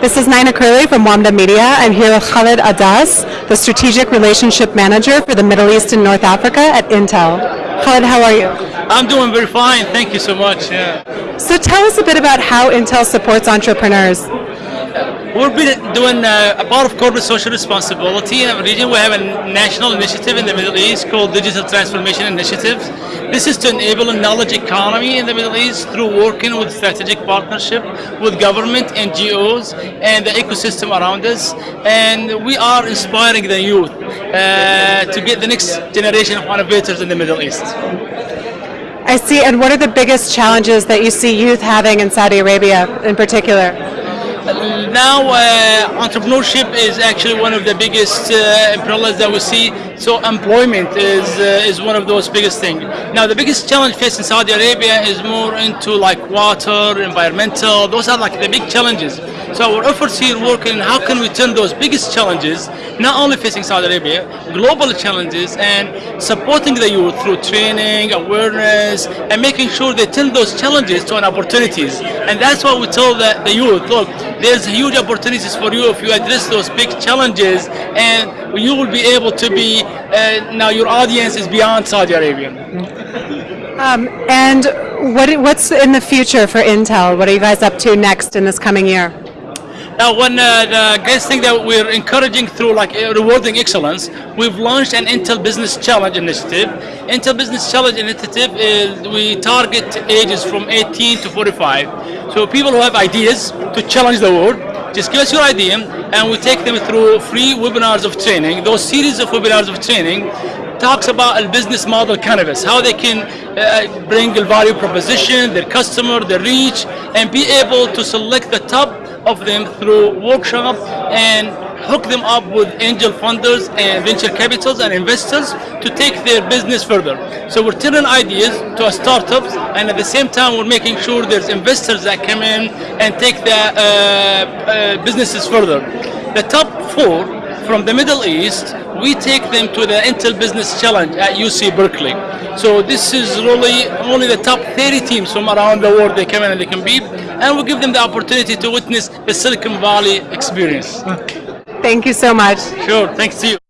This is Nina Curley from Wamda Media. I'm here with Khalid Adas, the Strategic Relationship Manager for the Middle East and North Africa at Intel. Khalid, how are you? I'm doing very fine. Thank you so much. Yeah. So tell us a bit about how Intel supports entrepreneurs. We've been doing uh, a part of corporate social responsibility in our region. We have a national initiative in the Middle East called Digital Transformation Initiative. This is to enable a knowledge economy in the Middle East through working with strategic partnership with government, NGOs, and the ecosystem around us. And we are inspiring the youth uh, to get the next generation of innovators in the Middle East. I see, and what are the biggest challenges that you see youth having in Saudi Arabia in particular? Now uh, entrepreneurship is actually one of the biggest uh, that we see. So employment is uh, is one of those biggest things. Now the biggest challenge facing Saudi Arabia is more into like water, environmental. Those are like the big challenges. So our efforts here work in how can we turn those biggest challenges, not only facing Saudi Arabia, global challenges, and supporting the youth through training, awareness, and making sure they turn those challenges to an opportunities. And that's what we tell the, the youth. Look, there's huge opportunities for you if you address those big challenges, and you will be able to be. Uh, now your audience is beyond Saudi Arabia. Um, and what, what's in the future for Intel? What are you guys up to next in this coming year? Now, one uh, the greatest thing that we're encouraging through like uh, rewarding excellence, we've launched an Intel Business Challenge initiative. Intel Business Challenge initiative is we target ages from 18 to 45. So people who have ideas to challenge the world, just give us your idea, and we take them through free webinars of training. Those series of webinars of training talks about a business model canvas, how they can uh, bring a value proposition, their customer, their reach, and be able to select the top of them through workshop and hook them up with angel funders and venture capitals and investors to take their business further. So we're turning ideas to startups and at the same time we're making sure there's investors that come in and take the uh, uh, businesses further. The top four from the Middle East, we take them to the Intel Business Challenge at UC Berkeley. So this is really only the top 30 teams from around the world they come in and they compete, and we give them the opportunity to witness the Silicon Valley experience. Thank you so much. Sure, thanks to you.